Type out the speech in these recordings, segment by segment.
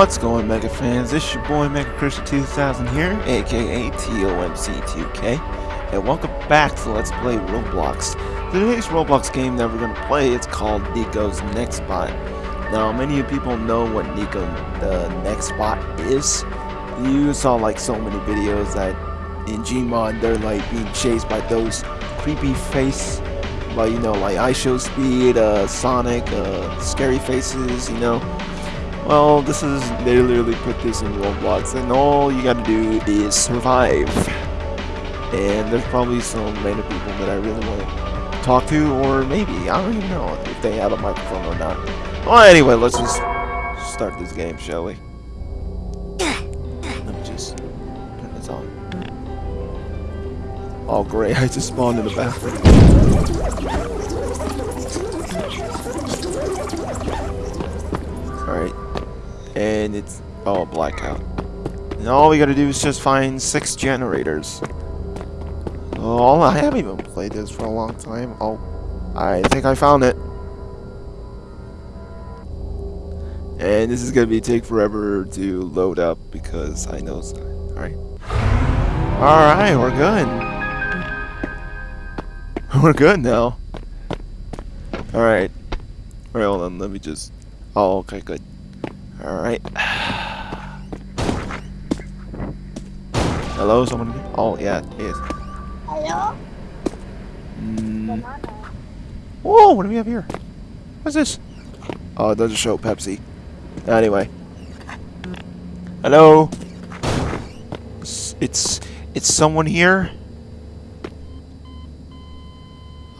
What's going Mega fans? This your boy Mega Christian 2000 here, aka TOMC2K, and welcome back to Let's Play Roblox. Today's Roblox game that we're going to play is called Nico's Nextbot. Now, many of people know what Nico the Nextbot is. You saw like so many videos that in Gmod they're like being chased by those creepy face, like you know, like IShowSpeed, uh, Sonic, uh, scary faces, you know. Well, this is, they literally put this in Roblox, and all you gotta do is survive. And there's probably some random people that I really want to talk to, or maybe, I don't even know if they have a microphone or not. Well, anyway, let's just start this game, shall we? Let me just turn this on. Oh, great, I just spawned in the bathroom. And it's oh blackout. And all we gotta do is just find six generators. Oh, I haven't even played this for a long time. Oh, I think I found it. And this is gonna be take forever to load up because I know. Alright. Alright, we're good. We're good now. Alright. Alright, hold on, let me just Oh, okay, good. Alright. Hello, someone? Oh, yeah, it is. Hello? Mm. Whoa, what do we have here? What's this? Oh, it doesn't show Pepsi. Anyway. Hello? It's, it's, it's someone here?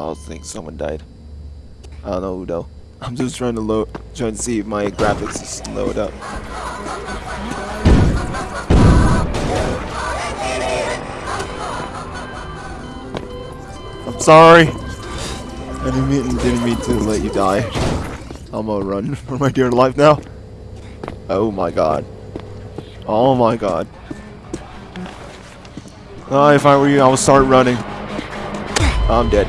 I think someone died. I don't know who though. I'm just trying to load, trying to see if my graphics is load up. I'm sorry. I didn't mean, didn't mean to let you die. I'm gonna run for my dear life now. Oh my god. Oh my god. If I were you, I would start running. I'm dead.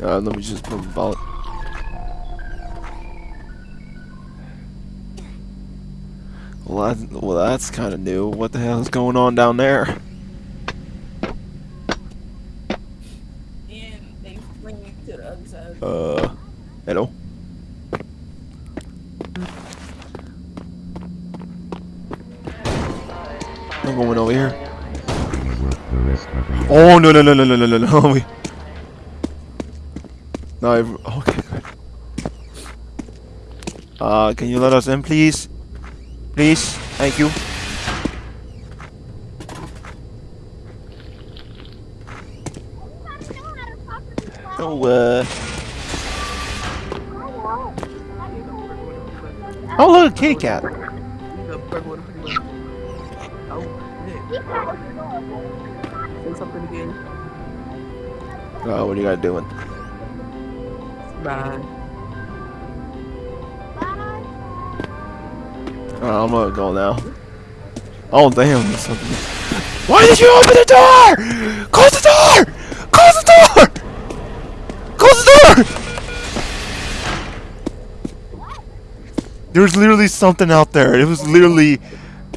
Uh, let me just put a bullet. Well, that, well that's kind of new. What the hell is going on down there? And they bring you to the other side. Uh, hello? I'm going over here. Oh, no, no, no, no, no, no, no, no. We- No, I've, okay. Uh, can you let us in, please? Please? Thank you. Oh, uh... Oh, look, a kitty cat. Say something again. Uh, what are you guys doing? Bye. Uh, I'm gonna go now. Oh, damn. Why did you open the door? Close the door! Close the door! Close the door! There's literally something out there. It was literally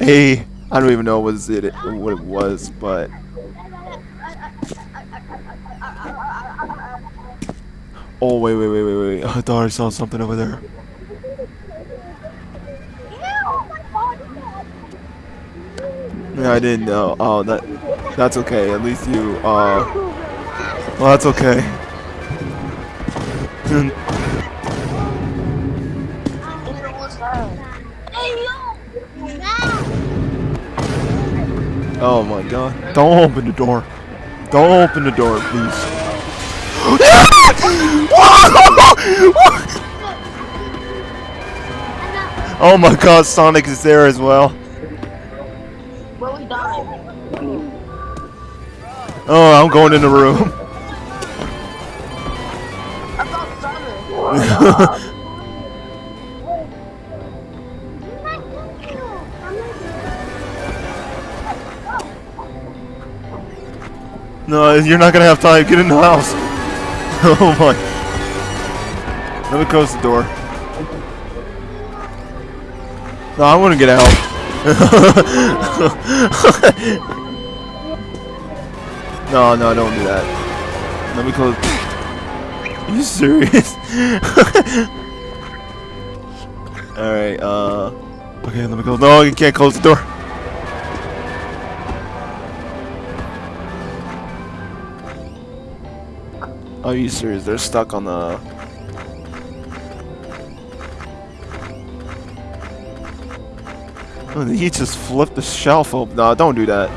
a... I don't even know what it, what it was, but... Oh, wait, wait, wait, wait, wait. I thought I saw something over there. Yeah, I didn't know. Oh, that that's okay. At least you uh Well, that's okay. Oh my god. Don't open the door. Don't open the door, please. oh my god, Sonic is there as well. Oh, I'm going in the room. no, you're not gonna have time. Get in the house. Oh my. Let me close the door. No, I want to get out. no, no, don't do that. Let me close. Are you serious? Alright, uh. Okay, let me close. No, you can't close the door. Are you serious? They're stuck on the. Oh, he just flipped the shelf open. No, don't do that.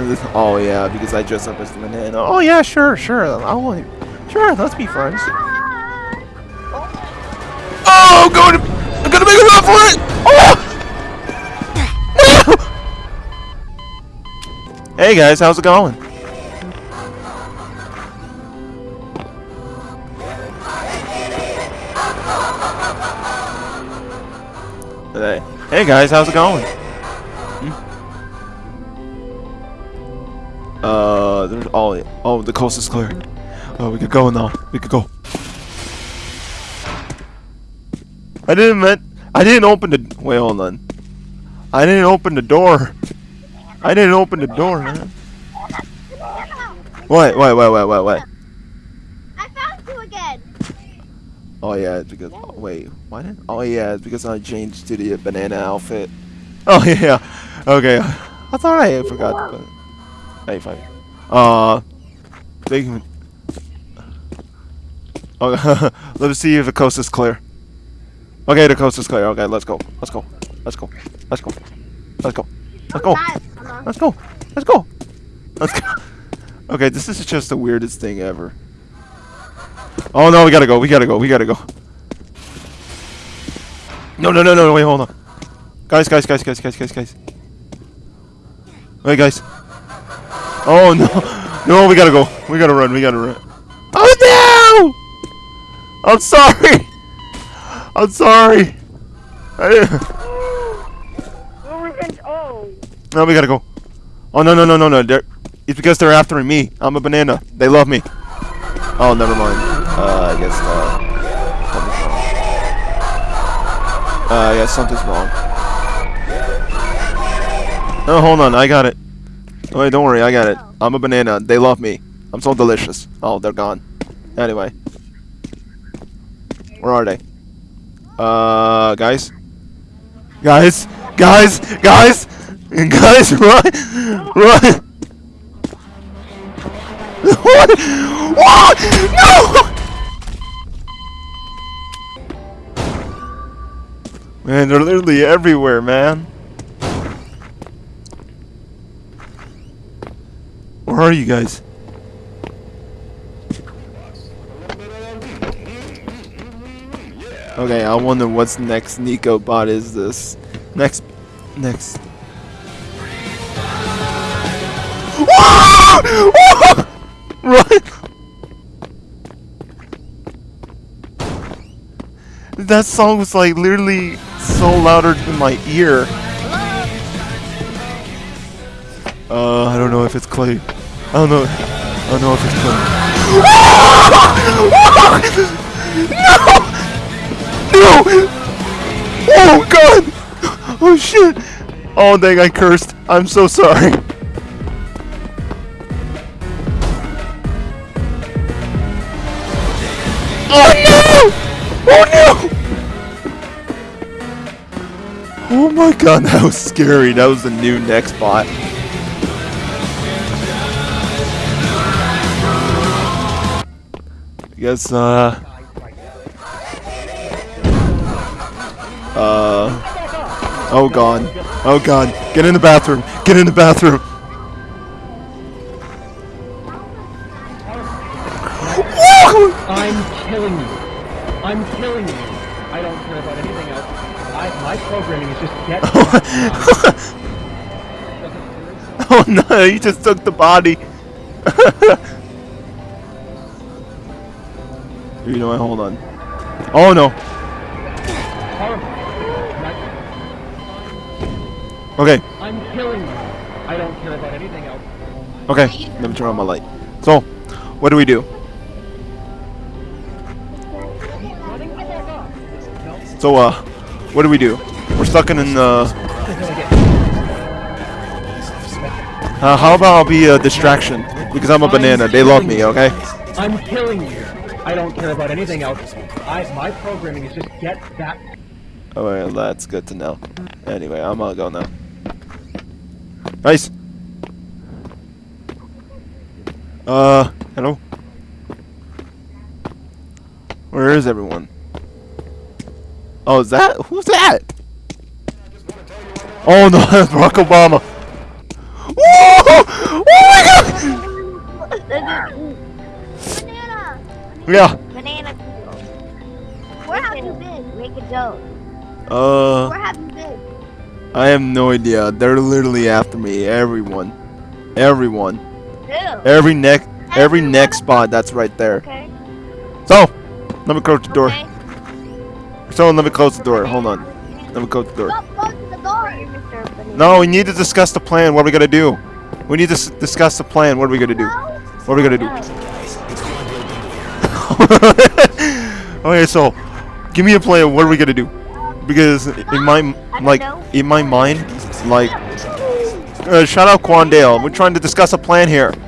Oh yeah, because I dressed up as the banana. Oh yeah, sure, sure. I want, sure. Let's be friends. Oh, going to, hey guys, how's it going? Hey, hey guys, how's it going? Hmm? Uh, there's oh, oh, the coast is clear. Oh, we could go now. We could go. I didn't meant. I didn't open the. Wait, hold on. I didn't open the door. I didn't open the door, man. What? What? What? What? What? What? I found you again. Oh yeah, it's because. Oh, wait, what? Oh yeah, it's because I changed to the banana outfit. Oh yeah. Okay. I thought I forgot. But... Hey, fine. Uh, can. Oh, let's see if the coast is clear. Okay, the coast is clear. Okay, let's go. Let's go. Let's go. Let's go. Let's go. Let's go. Let's go. Let's go. Let's go. Let's go. Okay, this is just the weirdest thing ever. Oh no, we gotta go. We gotta go. We gotta go. No, no, no, no. Wait, hold on. Guys, guys, guys, guys, guys, guys, guys. Wait, guys. Oh no, no, we gotta go. We gotta run. We gotta run. Oh no! I'm sorry. I'm sorry. I, Oh. No, we gotta go. Oh no, no, no, no, no. They're, it's because they're after me. I'm a banana. They love me. Oh, never mind. Uh, I guess uh. Uh, yeah, something's wrong. Oh, hold on. I got it. Oh, wait, don't worry. I got it. I'm a banana. They love me. I'm so delicious. Oh, they're gone. Anyway. Where are they? Uh, guys? Guys? Guys? Guys? Guys, run! Run! What? What? No! Man, they're literally everywhere, man. Where are you guys? Okay, I wonder what's next Nico bot is this. Next next Run! That song was like literally so louder in my ear. Uh, I don't know if it's Clay. I don't know. I don't know if it's Clay. no! No! Oh god! Oh shit! Oh dang, I cursed. I'm so sorry. Oh no! Oh my god, that was scary. That was the new nextbot. I guess, uh... Uh... Oh god. Oh god. Get in the bathroom. Get in the bathroom. I'm killing you. I don't care about anything else. I, my programming is just get oh, oh no, he just took the body. you know what? Hold on. Oh no. Okay. I'm I'm killing you. I don't care about anything else. Okay, let me turn on my light. So, what do we do? So, uh, what do we do? We're stuck in an, uh, until I get uh, how about I'll be a distraction? Because I'm a banana, they love me, okay? I'm killing you. I don't care about anything else. I my programming is just get that Alright, that's good to know. Anyway, I'm gonna go now. Nice! Uh, hello? Where is everyone? Oh, is that? Who's that? Oh no, that's Barack Obama! Whoa! Oh my god! Banana! Yeah, Banana. Where have you been? Make a joke. uh, Where have you been? I have no idea. They're literally after me. Everyone. Everyone. Who? Every neck, every nextbot that's right there. Okay. So, let me close the door. Okay. So, let me close the door. Hold on. Let me close the door. Stop closing the door, Mr. Banana. No, we need to discuss the plan. What are we gonna do? We need to s- discuss the plan. What are we gonna do? What are we gonna do? Okay, so, give me a plan. What are we gonna do? Because in my like in my mind, like, uh, shout out Quandale. We're trying to discuss a plan here.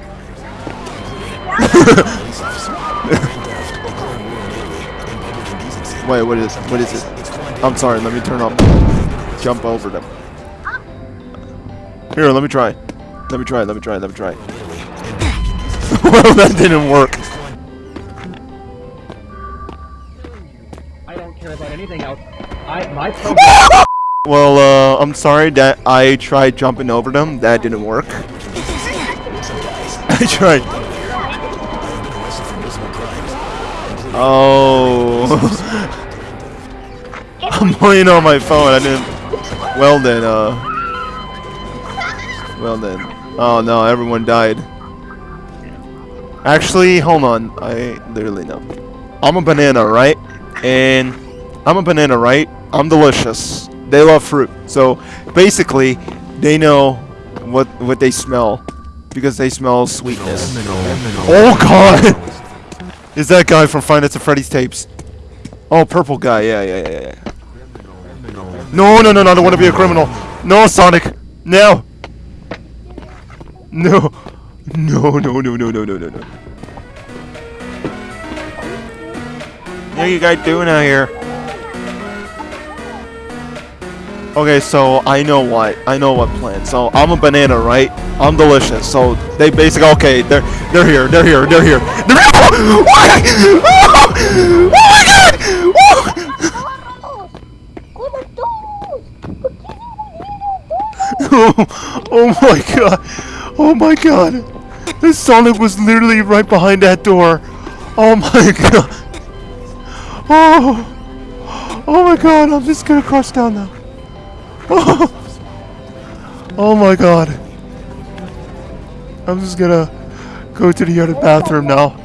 Wait, what is what is it? I'm sorry. Let me turn off. Jump over them. Here, let me try. Let me try. Let me try. Let me try. well, that didn't work. I don't care about anything else. I my Well, uh, I'm sorry that I tried jumping over them. That didn't work. I tried. Oh. I'm playing on my phone. I didn't. Well then, uh. Well then. Oh no, everyone died. Actually, hold on. I literally know. I'm a banana, right? And I'm a banana, right? I'm delicious. They love fruit. So basically, they know what what they smell because they smell sweetness. Oh god! Is that guy from Five Nights at Freddy's tapes? Oh, purple guy. Yeah, yeah, yeah, yeah. No, no, no, no! I don't want to be a criminal. No, Sonic. No. No. No, no, no, no, no, no, no, no. What are you guys doing out here? Okay, so I know what I know what plan. So I'm a banana, right? I'm delicious. So they basically okay. They're they're here. They're here. They're here. They're. Oh, my- oh, my god! Oh. Oh, oh my god! Oh my god! This Sonic was literally right behind that door. Oh my god! Oh! Oh my god! I'm just gonna crush down now. Oh! Oh my god! I'm just gonna go to the other bathroom now.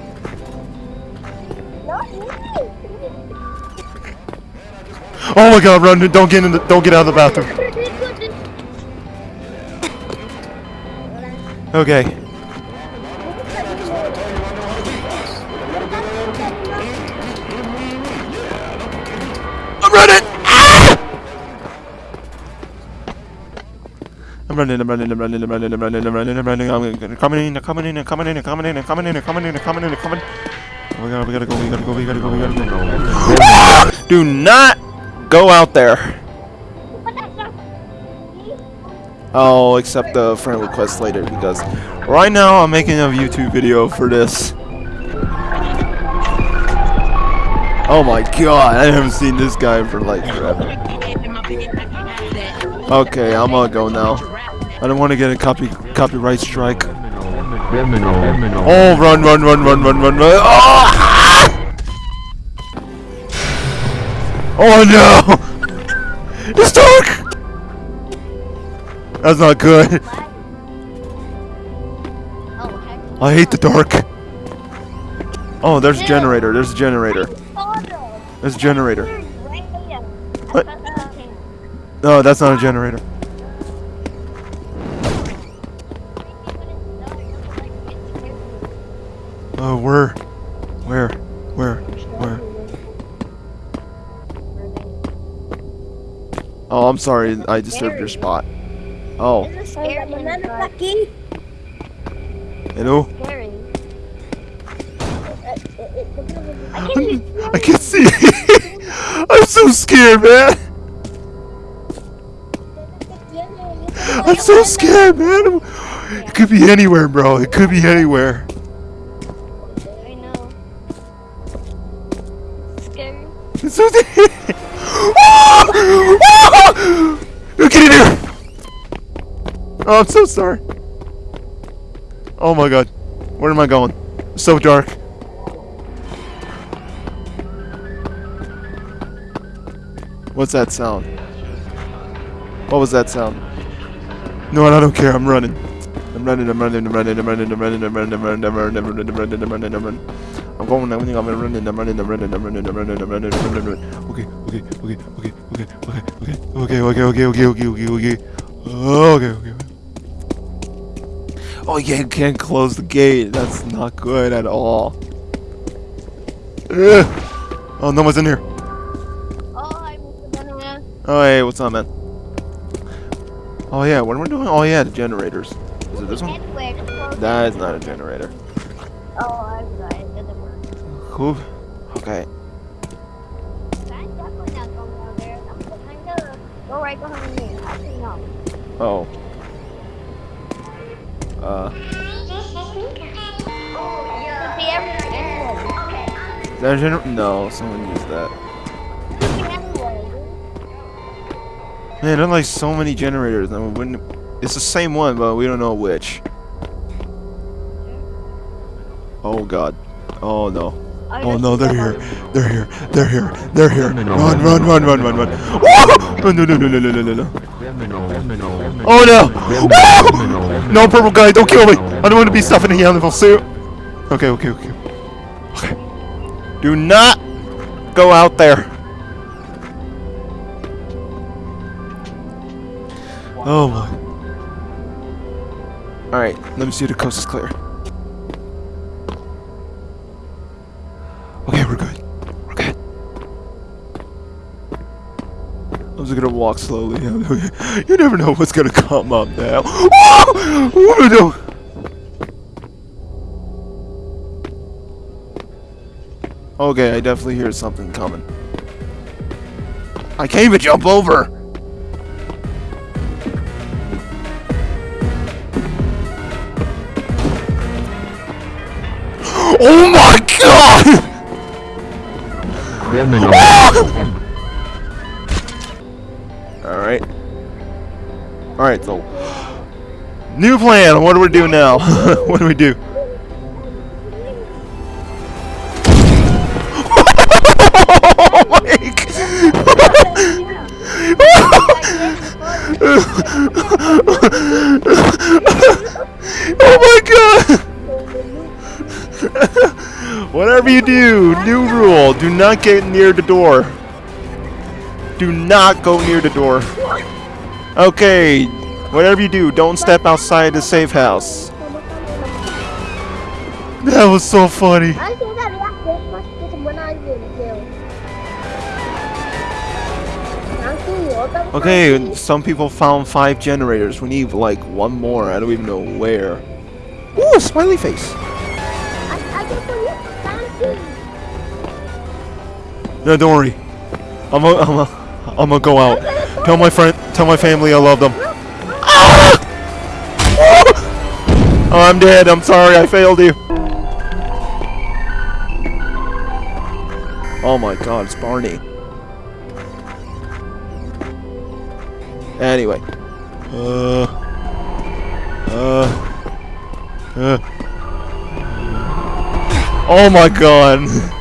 Oh my god! Run! Don't get in the. Don't get out of the bathroom. Okay. I'm running, I'm running, I'm running, I'm running, I'm running, I'm running, I'm running, I'm coming in, coming in, coming in, coming in, coming in, coming in, coming in, coming Oh my god, we gotta go, we gotta go, we gotta go, we gotta go. Do not go out there. I'll accept the friend request later because right now I'm making a YouTube video for this. Oh my god, I haven't seen this guy for like forever. Okay, I'm gonna go now. I don't want to get a copy copyright strike. Oh, run, run, run, run, run, run, run. Oh, oh no! It's dark! That's not good. I hate the dark. Oh, there's a generator. There's a generator. There's a generator. What? No, that's not a generator. Uh, where? Where? Where? Where? Oh, I'm sorry. I disturbed your spot. Oh, hello? I can't see. I'm so scared, man. I'm so scared, man. It could be anywhere, bro. It could be anywhere. Oh, I'm so sorry. Oh my god. Where am I going? So dark. What's that sound? What was that sound? No, I don't care. I'm running. I'm running. I'm running. I'm running. I'm running. I'm running. I'm running. I'm running. I'm running. I'm running. I'm running. I'm running. I'm running. I'm going. I'm running. I'm running. I'm running. I'm running. I'm running. I'm running. I'm running. I'm running. Okay. Okay. Okay. Okay. Okay. Okay. Okay. Okay. Okay. Okay. Okay. Okay. Okay. Okay. Okay. Oh yeah, you can't close the gate. That's not good at all. Ugh. Oh, no one's in here. Oh. Oh hey, what's up, man? Oh yeah, what am I doing? Oh yeah, the generators. Is it this one? Anywhere, just close it. That is not a generator. Oh, I'm sorry. It doesn't work. Okay. I'm definitely not going down there. I'm behind the... Go right behind me. Actually, no. Oh. Uh. Could be everywhere. Is that a gener- No, someone used that. Could be everywhere. Man, there are like so many generators. I mean, wouldn't. It's the same one, but we don't know which. Oh god. Oh no. Oh no, they're here. They're here. They're here. They're here. Run, run, run, run, run, run. Oh! No, no, no, no, no, no, no, no. Oh no! No, purple guy, don't kill me! I don't want to be stuff in a animal suit. Okay, okay, okay. Okay. Do not go out there. Oh my. Alright, let me see the coast is clear. Just gonna walk slowly. you never know what's gonna come up now. Oh! No. Okay, I definitely hear something coming. I can't even jump over! Oh my god! Ah! Alright, so. New plan! What do we do now? what do we do? oh my god! Whatever you do, new rule, do not get near the door. Do not go near the door. Okay, whatever you do, don't step outside the safe house. That was so funny. I think that react just when I did too. Okay, some people found five generators. We need like one more. I don't even know where. Ooh, smiley face. I, I just want you fancy. No, don't worry. I'm gonna, I'm gonna, I'm gonna go out. Tell my friend, tell my family I love them. Ah! Oh, I'm dead. I'm sorry. I failed you. Oh my God, it's Barney. Anyway. Uh. Uh. Uh. Oh my God.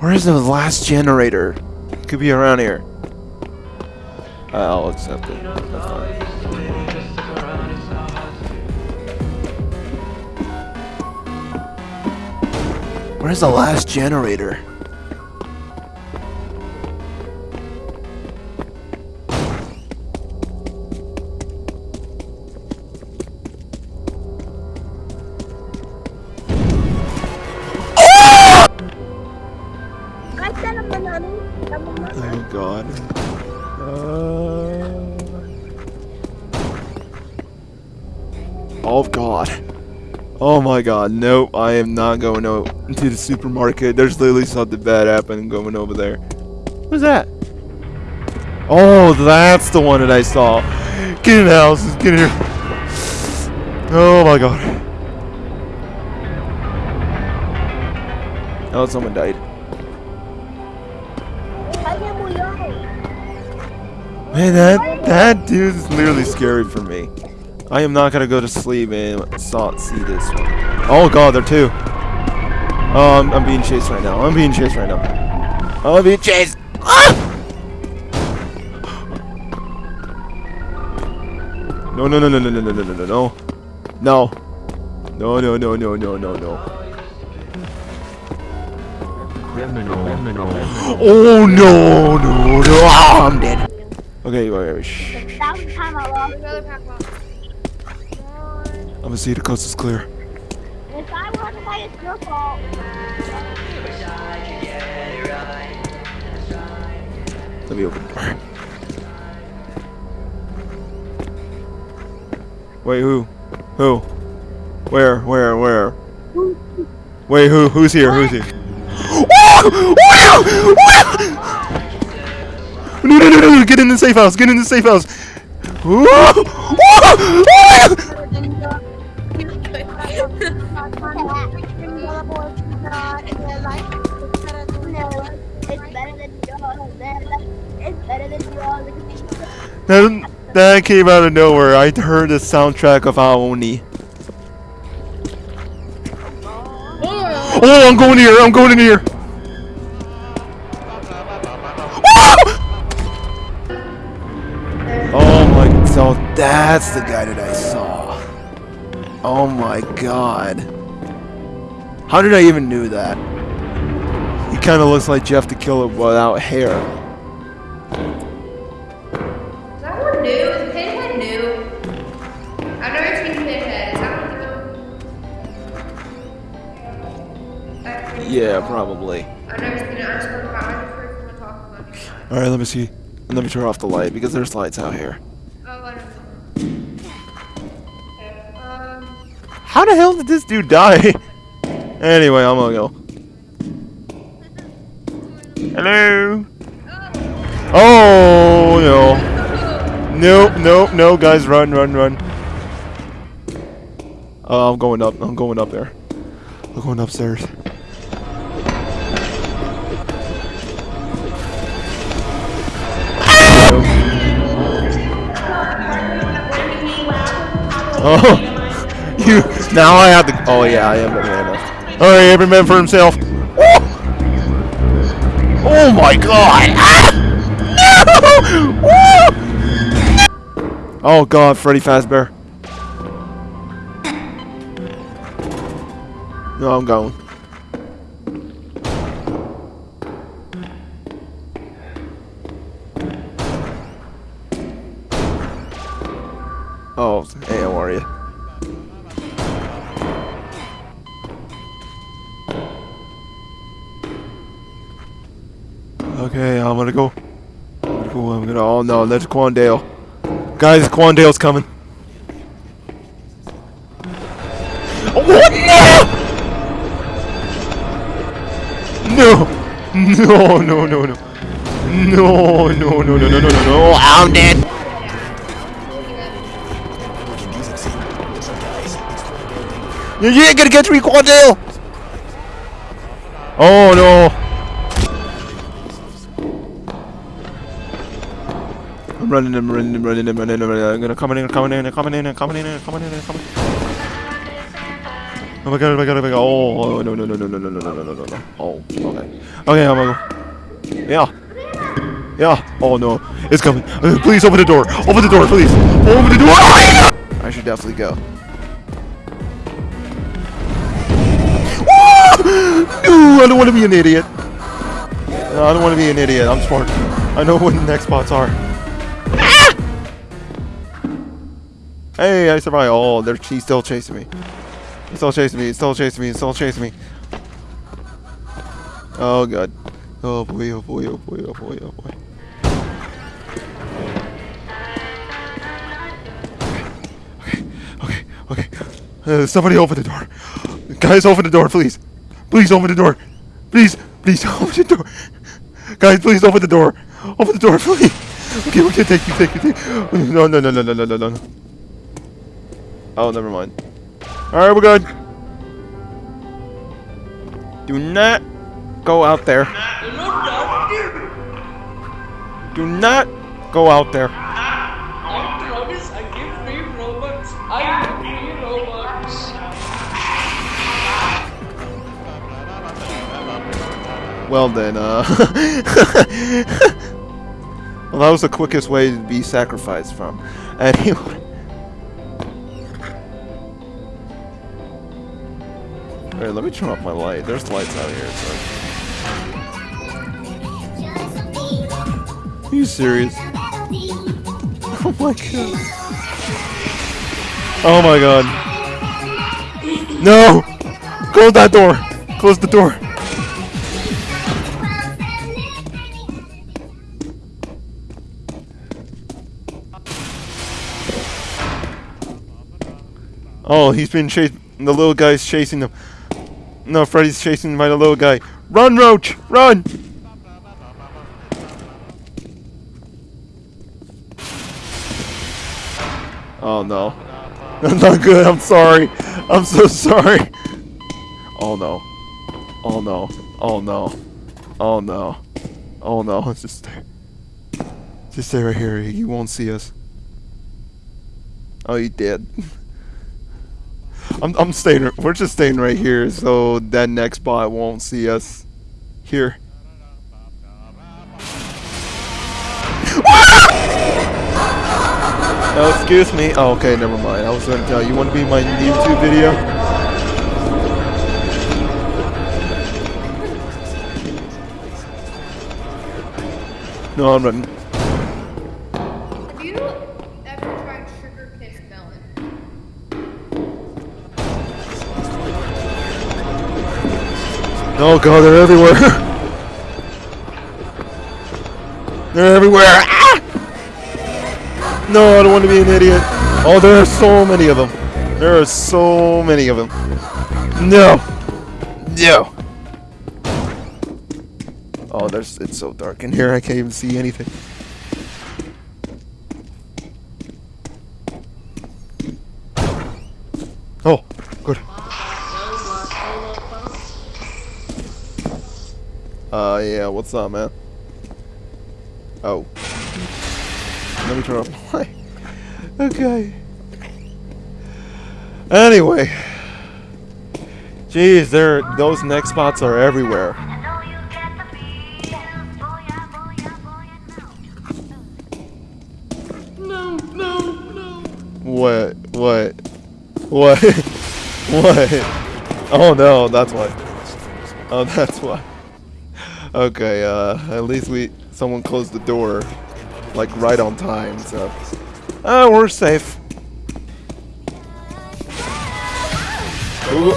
Where is the last generator? It could be around here. I'll accept it. That's fine. Where's the last generator? God, nope, I am not going out into the supermarket. There's literally something bad happening going over there. What's that? Oh, that's the one that I saw. Get in the house, get in here. Oh my god. Oh, someone died. Man, that that dude is literally scary for me. I am not gonna go to sleep and saw see this one. Oh god, there are two. Oh, I'm, I'm being chased right now. I'm being chased right now. I'm being chased. Ah! No, no, no, no, no, no, no, no, no, no, no. No. No, no, no, no, no, no, no. Oh no, no, no. Ah, I'm dead. Okay, wait, wait, shh. That was the time I lost. Gonna see the coast is clear. If I want to fight, it's your fault. Let me open the door. Wait, who? Who? Where? Where? Where? Wait, who? Who's here? Who's here? No, no, no, no, no! Get in the safe house! Get in the safe house! That, that came out of nowhere. I heard the soundtrack of Ao Oni. Oh, I'm going in here. I'm going in here. Ah! Oh my, so that's the guy that I saw. Oh my god. How did I even knew that? He kind of looks like Jeff the Killer without hair. Is that one new? Is Pinhead new? I've never seen Pinhead. Is that one? Yeah, probably. I've never seen it. I just heard about it. I just heard someone talking about it. All right, let me see. Let me turn off the light because there's lights out here. Oh, I don't know. Okay. Um, How the hell did this dude die? anyway, I'm gonna go. Hello. Oh no. Nope, nope, no, guys, run, run, run. Oh, I'm going up. I'm going up there. I'm going upstairs. Oh, you. Now I have to. Oh yeah, I am. All right, every man for himself. Oh, oh my God! Ah! No! Woo! Oh God, Freddy Fazbear. No, I'm going. Oh, hey, how are you? Okay, I'm gonna go. I'm gonna go. I'm gonna. Oh no, that's Quandale. Guys, Quandale's coming. Oh, what? No! No! No! No! No! No! No! No! No! No! No! No! No! No! I'm dead. You ain't gonna get me, Quandale! Oh no! Running, I'm running, I'm running, I'm running, I'm running. I'm gonna come in, coming in, coming in, coming in, I'm coming in, coming in. Oh my god, oh my god, oh my god. Oh, oh no, no, no, no, no, no, no, no, no, no, no. Oh, okay. Okay, I'm gonna go. Yeah. Yeah. Oh no, it's coming. Uh, please open the door. Open the door, please. Open the door. I should definitely go. No, I don't want to be an idiot. No, I don't want to be an idiot. I'm smart. I know what the nextbots are. Hey, I survived. Oh, they're, he's still chasing me. He's still chasing me. He's still chasing me. He's still chasing me. Oh, God. Oh, boy. Oh, boy. Oh, boy. Oh, boy. Oh, boy. Okay. Okay. Okay. Uh, somebody open the door. Guys, open the door, please. Please open the door. Please, please open the door. Guys, please open the door. Open the door, please. Okay, okay, thank you, thank you, thank you. No, no, no, no, no, no, no, no. Oh, never mind. Alright, we're good. Do not go out there. Do not go out there. I promise I give free Robux. I give free Robux. Well then, uh... well, that was the quickest way to be sacrificed from. Anyway... Alright, let me turn off my light. There's lights out here, so... Are you serious? Oh my god. Oh my god. No! Close that door! Close the door! Oh, he's been chased. The little guy's chasing him. No, Freddy's chasing by the little guy. Run, Roach! Run! Oh no. That's not good. I'm sorry. I'm so sorry. Oh no. Oh no. Oh no. Oh no. Oh no. Just stay. Just stay right here. You won't see us. Oh, you did. I'm I'm staying. We're just staying right here, so that nextbot won't see us. Here. Oh, excuse me. Oh, okay, never mind. I was gonna tell you. You want to be my YouTube video? No, I'm running. Oh god, they're everywhere. they're everywhere. Ah! No, I don't want to be an idiot. Oh, there are so many of them. There are so many of them. No. No. Oh, there's it's so dark in here. I can't even see anything. Oh, Uh, yeah, what's up, man? Oh. Let me turn off my... Okay. Anyway. Jeez, there, those nextbots are everywhere. No, no, no. What? What? What? what? Oh no, that's why. Oh, that's why. Okay, uh, at least we, someone closed the door, like right on time, so. Oh, we're safe. Ooh.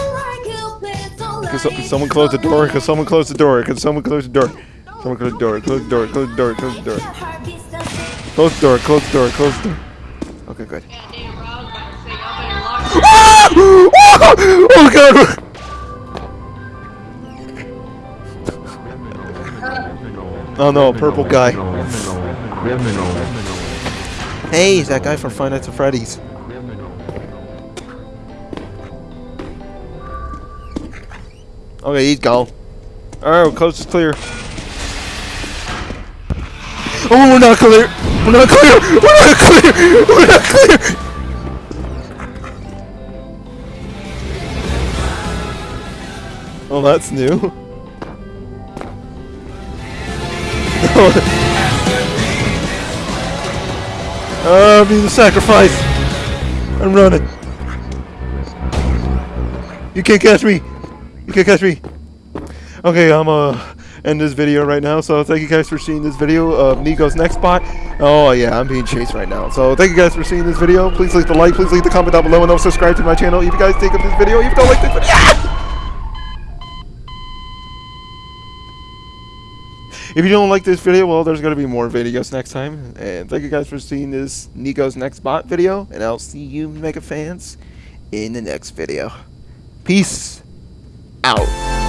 Can so, someone close the door? Can someone close the door? Can someone close the door? Someone close the door. Close the door. Close the door. Close the door. Close the door. Close the door. Close the door. Okay, good. Yeah, damn, Oh no, purple guy. Hey, he's that guy from Five Nights at Freddy's. Okay, he's gone. Alright, coast is clear. Oh, we're not clear! We're not clear! We're not clear! We're not clear! Oh, that's new. Uh, be the sacrifice. I'm running. You can't catch me. You can't catch me. Okay, I'm uh end this video right now. So thank you guys for seeing this video of Nico's nextbot. Oh yeah, I'm being chased right now. So thank you guys for seeing this video. Please leave the like. Please leave the comment down below and also subscribe to my channel if you guys think of this video. If you don't like this video. If you don't like this video, well, there's going to be more videos next time. And thank you guys for seeing this Nico's Nextbot video. And I'll see you, Mega fans, in the next video. Peace out.